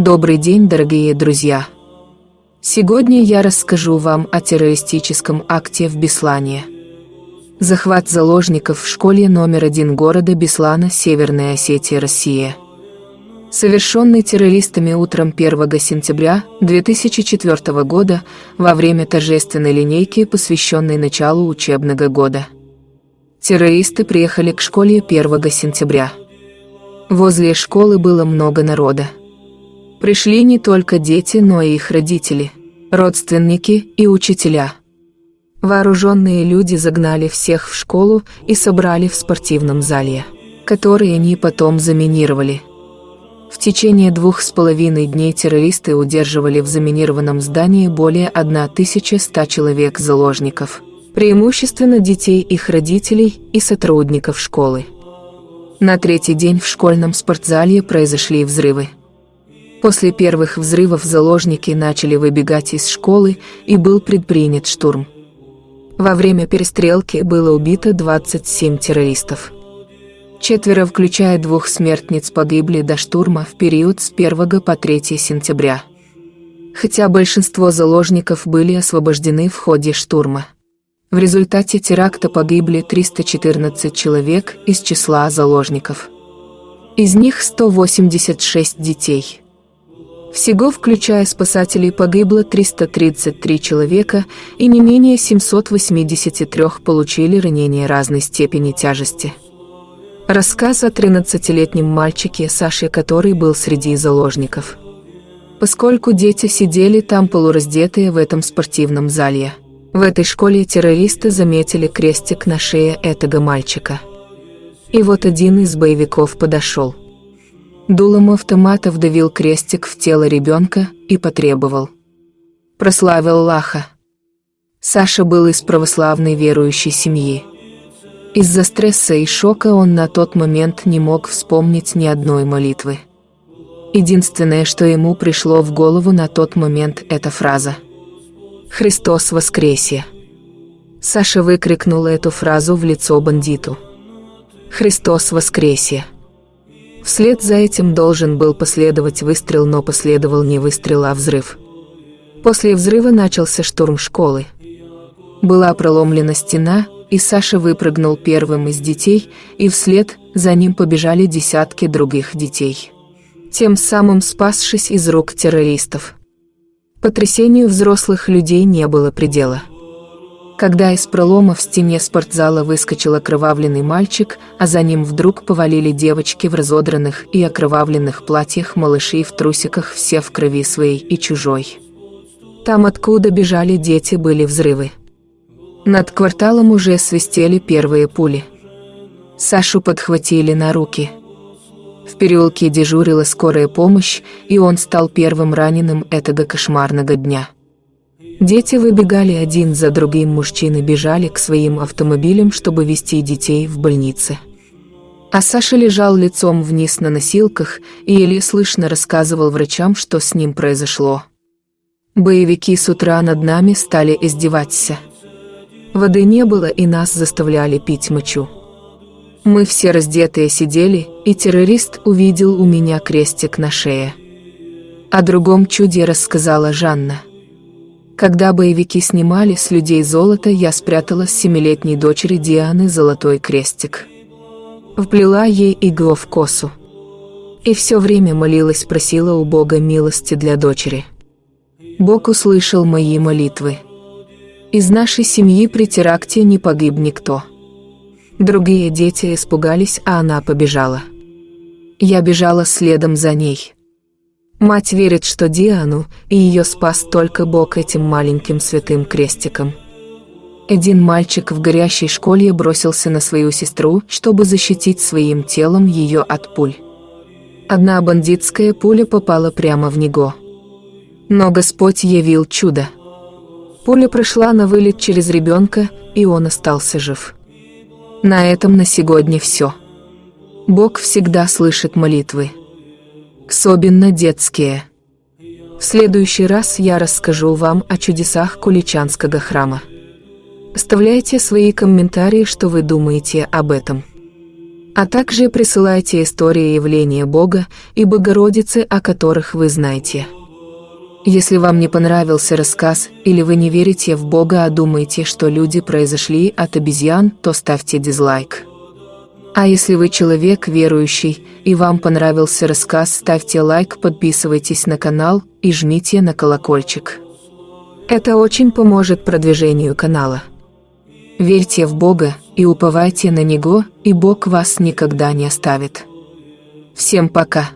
Добрый день, дорогие друзья! Сегодня я расскажу вам о террористическом акте в Беслане. Захват заложников в школе номер один города Беслана, Северная Осетия, Россия. Совершенный террористами утром 1 сентября 2004 года во время торжественной линейки, посвященной началу учебного года. Террористы приехали к школе 1 сентября. Возле школы было много народа. Пришли не только дети, но и их родители, родственники и учителя. Вооруженные люди загнали всех в школу и собрали в спортивном зале, который они потом заминировали. В течение двух с половиной дней террористы удерживали в заминированном здании более 1100 человек-заложников, преимущественно детей их родителей и сотрудников школы. На третий день в школьном спортзале произошли взрывы. После первых взрывов заложники начали выбегать из школы и был предпринят штурм. Во время перестрелки было убито 27 террористов. Четверо, включая двух смертниц, погибли до штурма в период с 1 по 3 сентября. Хотя большинство заложников были освобождены в ходе штурма. В результате теракта погибли 314 человек из числа заложников. Из них 186 детей. Всего, включая спасателей, погибло 333 человека и не менее 783 получили ранения разной степени тяжести. Рассказ о 13-летнем мальчике Саше, который был среди заложников. Поскольку дети сидели там полураздетые в этом спортивном зале, в этой школе террористы заметили крестик на шее этого мальчика. И вот один из боевиков подошел. Дулом автомата вдавил крестик в тело ребенка и потребовал. Прославил Лаха. Саша был из православной верующей семьи. Из-за стресса и шока он на тот момент не мог вспомнить ни одной молитвы. Единственное, что ему пришло в голову на тот момент, это фраза «Христос воскресе!». Саша выкрикнул эту фразу в лицо бандиту. «Христос воскресе!». Вслед за этим должен был последовать выстрел, но последовал не выстрел, а взрыв. После взрыва начался штурм школы. Была проломлена стена, и Саша выпрыгнул первым из детей, и вслед за ним побежали десятки других детей. Тем самым спасшись из рук террористов. Потрясению взрослых людей не было предела. Когда из пролома в стене спортзала выскочил окровавленный мальчик, а за ним вдруг повалили девочки в разодранных и окровавленных платьях, малыши в трусиках, все в крови своей и чужой. Там, откуда бежали дети, были взрывы. Над кварталом уже свистели первые пули. Сашу подхватили на руки. В переулке дежурила скорая помощь, и он стал первым раненым этого кошмарного дня. Дети выбегали один за другим, мужчины бежали к своим автомобилям, чтобы везти детей в больницы. А Саша лежал лицом вниз на носилках и еле слышно рассказывал врачам, что с ним произошло. Боевики с утра над нами стали издеваться. Воды не было, и нас заставляли пить мочу. Мы все раздетые сидели, и террорист увидел у меня крестик на шее. О другом чуде рассказала Жанна. Когда боевики снимали с людей золото, я спрятала с семилетней дочери Дианы золотой крестик. Вплела ей иглу в косу. И все время молилась, просила у Бога милости для дочери. Бог услышал мои молитвы. Из нашей семьи при теракте не погиб никто. Другие дети испугались, а она побежала. Я бежала следом за ней. Мать верит, что Диану и ее спас только Бог этим маленьким святым крестиком. Один мальчик в горящей школе бросился на свою сестру, чтобы защитить своим телом ее от пуль. Одна бандитская пуля попала прямо в него. Но Господь явил чудо. Пуля прошла на вылет через ребенка, и он остался жив. На этом на сегодня все. Бог всегда слышит молитвы особенно детские. В следующий раз я расскажу вам о чудесах Куличанского храма. Оставляйте свои комментарии, что вы думаете об этом. А также присылайте истории явления Бога и Богородицы, о которых вы знаете. Если вам не понравился рассказ, или вы не верите в Бога, а думаете, что люди произошли от обезьян, то ставьте дизлайк. А если вы человек верующий, и вам понравился рассказ, ставьте лайк, подписывайтесь на канал и жмите на колокольчик. Это очень поможет продвижению канала. Верьте в Бога и уповайте на Него, и Бог вас никогда не оставит. Всем пока!